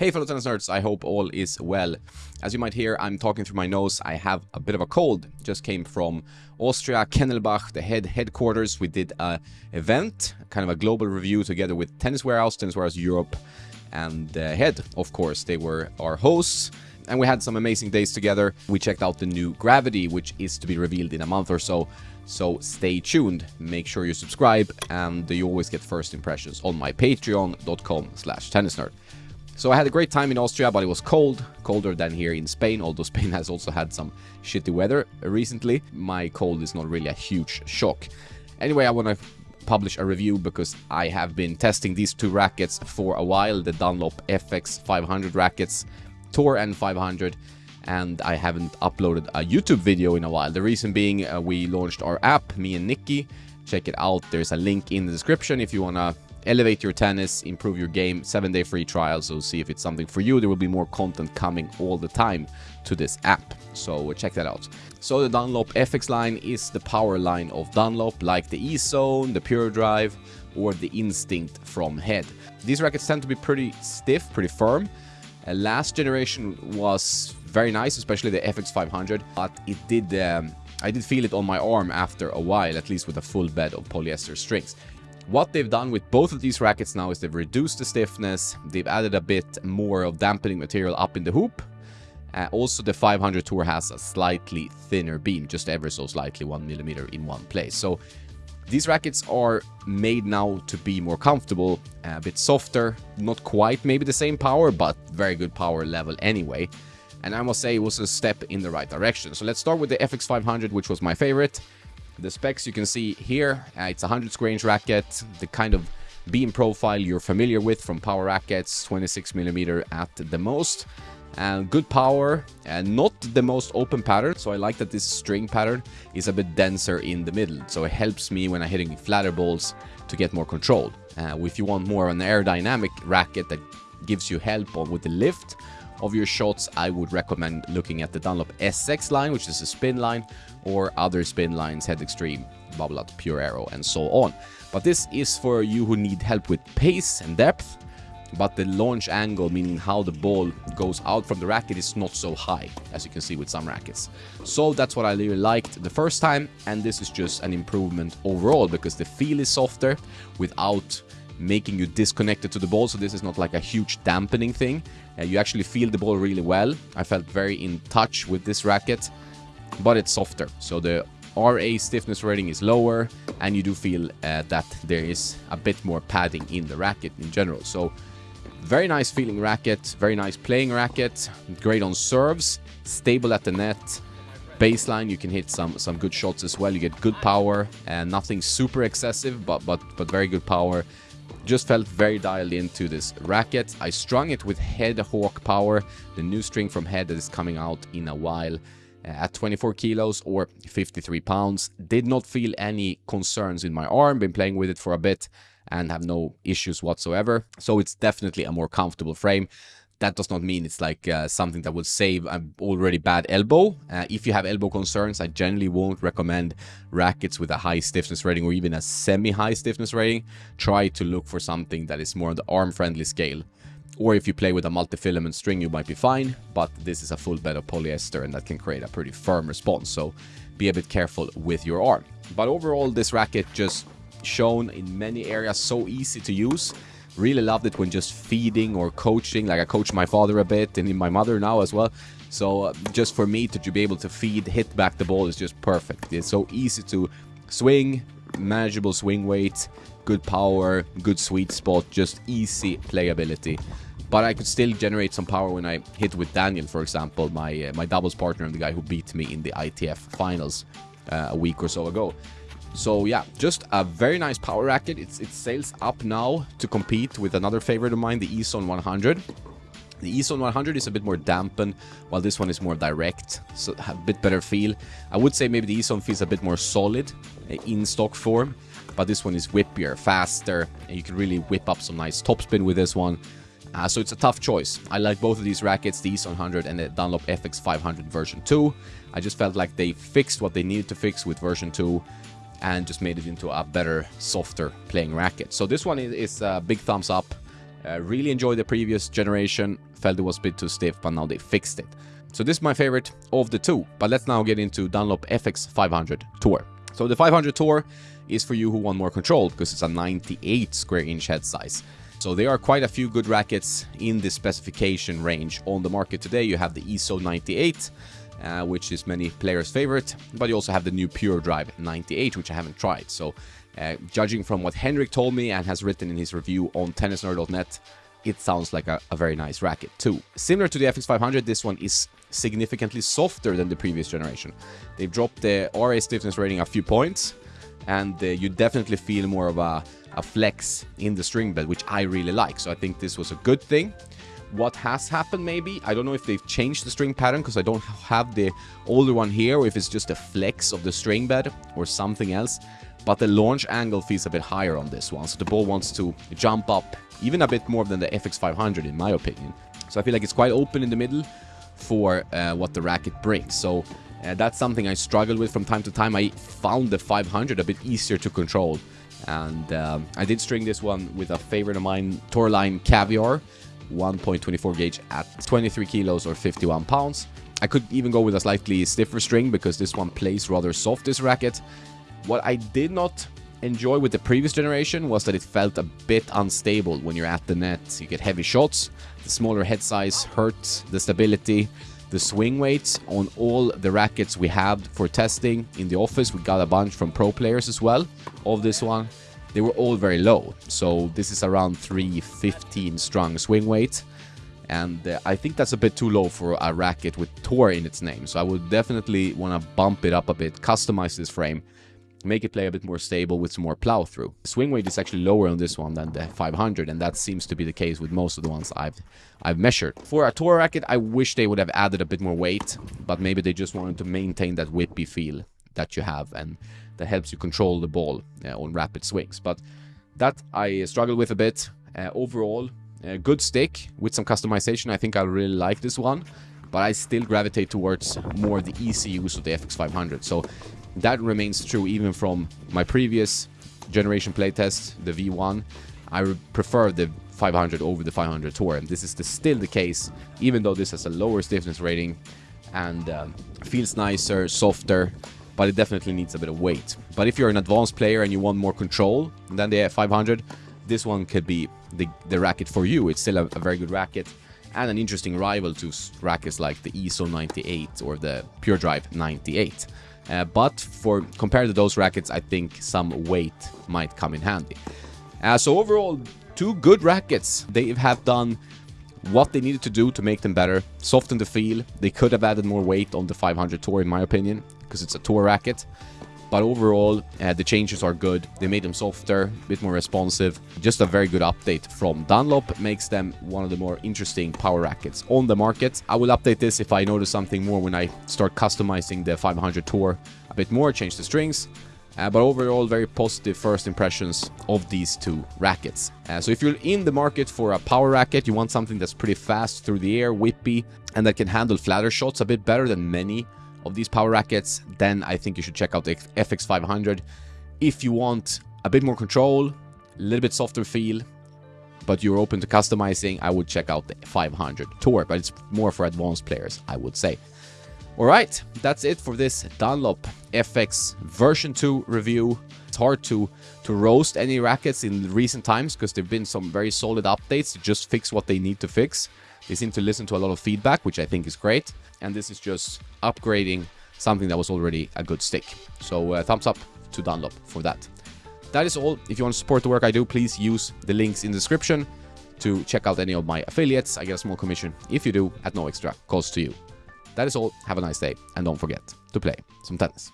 Hey fellow tennis nerds, I hope all is well. As you might hear, I'm talking through my nose. I have a bit of a cold. Just came from Austria, Kennelbach, the head headquarters. We did a event, kind of a global review together with Tennis Warehouse, Tennis Warehouse Europe, and uh, Head, of course. They were our hosts. And we had some amazing days together. We checked out the new Gravity, which is to be revealed in a month or so. So stay tuned, make sure you subscribe, and you always get first impressions on my patreon.com slash tennisnerd. So I had a great time in Austria, but it was cold, colder than here in Spain, although Spain has also had some shitty weather recently. My cold is not really a huge shock. Anyway, I want to publish a review because I have been testing these two rackets for a while, the Dunlop FX 500 rackets, Tour N500, and I haven't uploaded a YouTube video in a while. The reason being uh, we launched our app, me and Nikki. Check it out. There's a link in the description if you want to elevate your tennis, improve your game, seven day free trial. So see if it's something for you. There will be more content coming all the time to this app. So check that out. So the Dunlop FX line is the power line of Dunlop, like the E-Zone, the Pure Drive, or the Instinct from Head. These rackets tend to be pretty stiff, pretty firm. Uh, last generation was very nice, especially the FX500, but it did um, I did feel it on my arm after a while, at least with a full bed of polyester strings. What they've done with both of these rackets now is they've reduced the stiffness, they've added a bit more of dampening material up in the hoop. Uh, also, the 500 Tour has a slightly thinner beam, just ever so slightly, one millimeter in one place. So these rackets are made now to be more comfortable, a bit softer, not quite maybe the same power, but very good power level anyway. And I must say it was a step in the right direction. So let's start with the FX500, which was my favorite. The specs you can see here, uh, it's a 100 square inch racket, the kind of beam profile you're familiar with from power rackets, 26 millimeter at the most. And good power, and not the most open pattern, so I like that this string pattern is a bit denser in the middle, so it helps me when I'm hitting flatter balls to get more control. Uh, if you want more of an aerodynamic racket that gives you help with the lift of your shots, I would recommend looking at the Dunlop SX line, which is a spin line, or other spin lines, Head Extreme, Babolat, Pure Aero, and so on. But this is for you who need help with pace and depth, but the launch angle, meaning how the ball goes out from the racket, is not so high, as you can see with some rackets. So that's what I really liked the first time, and this is just an improvement overall, because the feel is softer without making you disconnected to the ball, so this is not like a huge dampening thing. Uh, you actually feel the ball really well. I felt very in touch with this racket, but it's softer. So the RA stiffness rating is lower, and you do feel uh, that there is a bit more padding in the racket in general. So very nice feeling racket, very nice playing racket, great on serves, stable at the net, baseline you can hit some some good shots as well you get good power and nothing super excessive but but but very good power just felt very dialed into this racket. I strung it with Head Hawk Power, the new string from Head that is coming out in a while uh, at 24 kilos or 53 pounds. Did not feel any concerns in my arm, been playing with it for a bit and have no issues whatsoever. So it's definitely a more comfortable frame that does not mean it's like uh, something that will save an already bad elbow. Uh, if you have elbow concerns, I generally won't recommend rackets with a high stiffness rating or even a semi-high stiffness rating. Try to look for something that is more on the arm-friendly scale. Or if you play with a multi-filament string, you might be fine, but this is a full bed of polyester and that can create a pretty firm response, so be a bit careful with your arm. But overall, this racket just shown in many areas so easy to use Really loved it when just feeding or coaching. Like I coach my father a bit and my mother now as well. So uh, just for me to be able to feed, hit back the ball is just perfect. It's so easy to swing, manageable swing weight, good power, good sweet spot, just easy playability. But I could still generate some power when I hit with Daniel, for example, my uh, my doubles partner and the guy who beat me in the ITF finals uh, a week or so ago. So yeah, just a very nice power racket. It's, it sails up now to compete with another favorite of mine, the E-Zone 100. The E-Zone 100 is a bit more dampened, while this one is more direct, so a bit better feel. I would say maybe the E-Zone feels a bit more solid uh, in stock form, but this one is whippier, faster, and you can really whip up some nice topspin with this one. Uh, so it's a tough choice. I like both of these rackets, the E-Zone 100 and the Dunlop FX 500 version 2. I just felt like they fixed what they needed to fix with version 2 and just made it into a better, softer playing racket. So this one is, a big thumbs up. Uh, really enjoyed the previous generation, felt it was a bit too stiff, but now they fixed it. So this is my favorite of the two, but let's now get into Dunlop FX 500 Tour. So the 500 Tour is for you who want more control, because it's a 98 square inch head size. So there are quite a few good rackets in the specification range on the market today. You have the E-Zone 98, uh, which is many players' favorite, but you also have the new Pure Drive 98, which I haven't tried. So uh, judging from what Henrik told me and has written in his review on tennisnerd.net, it sounds like a, a, very nice racket too. Similar to the FX500, this one is significantly softer than the previous generation. They've dropped the RA stiffness rating a few points, and uh, you definitely feel more of a, a flex in the string bed, which I really like. So I think this was a good thing. What has happened maybe, I don't know if they've changed the string pattern because I don't have the older one here, or if it's just a flex of the string bed or something else but the launch angle feels a bit higher on this one, so the ball wants to jump up even a bit more than the FX500 in my opinion. So I feel like it's quite open in the middle for uh, what the racket brings. So uh, that's something I struggle with from time to time. I found the 500 a bit easier to control. And um, I did string this one with a favorite of mine, Toroline Caviar, 1.24 gauge at 23 kilos or 51 pounds. I could even go with a slightly stiffer string because this one plays rather soft, this racket. What I did not enjoy with the previous generation was that it felt a bit unstable when you're at the net. You get heavy shots, the smaller head size hurts the stability, the swing weights on all the rackets we have for testing in the office. We got a bunch from pro players as well of this one. They were all very low. So this is around 315 strong swing weight. And uh, I think that's a bit too low for a racket with Tour in its name. So I would definitely want to bump it up a bit, customize this frame make it play a bit more stable with some more plow through. Swing weight is actually lower on this one than the 500 and that seems to be the case with most of the ones I've I've measured. For a tour racket, I wish they would have added a bit more weight, but maybe they just wanted to maintain that whippy feel that you have and that helps you control the ball uh, on rapid swings. But that I struggle with a bit. Uh, overall, a good stick with some customization. I think I really like this one but I still gravitate towards more the easy use of the FX500. So that remains true even from my previous generation playtest, the V1. I prefer the 500 over the 500 Tour, and this is the, still the case, even though this has a lower stiffness rating and um, feels nicer, softer, but it definitely needs a bit of weight. But if you're an advanced player and you want more control than the F500, this one could be the, the racket for you. It's still a, a very good racket and an interesting rival to rackets like the E-Zone 98 or the Pure Drive 98. Uh, but for compared to those rackets, I think some weight might come in handy. Uh, so overall, two good rackets. They have done what they needed to do to make them better, soften the feel. They could have added more weight on the 500 Tour in my opinion, because it's a Tour racket. But overall, uh, the changes are good. They made them softer, a bit more responsive. Just a very good update from Dunlop. Makes them one of the more interesting power rackets on the market. I will update this if I notice something more when I start customizing the 500 Tour a bit more, change the strings. Uh, but overall, very positive first impressions of these two rackets. Uh, so if you're in the market for a power racket, you want something that's pretty fast through the air, whippy, and that can handle flatter shots a bit better than many of these power rackets, then I think you should check out the FX500. If you want a bit more control, a little bit softer feel, but you're open to customizing, I would check out the 500 Tour, but it's more for advanced players, I would say. Alright, that's it for this Dunlop FX version 2 review. It's hard to, to roast any rackets in recent times because there have been some very solid updates to just fix what they need to fix. They seem to listen to a lot of feedback, which I think is great. And this is just upgrading something that was already a good stick. So uh, thumbs up to Dunlop for that. That is all. If you want to support the work I do, please use the links in the description to check out any of my affiliates. I get a small commission if you do at no extra cost to you. That is all. Have a nice day and don't forget to play some tennis.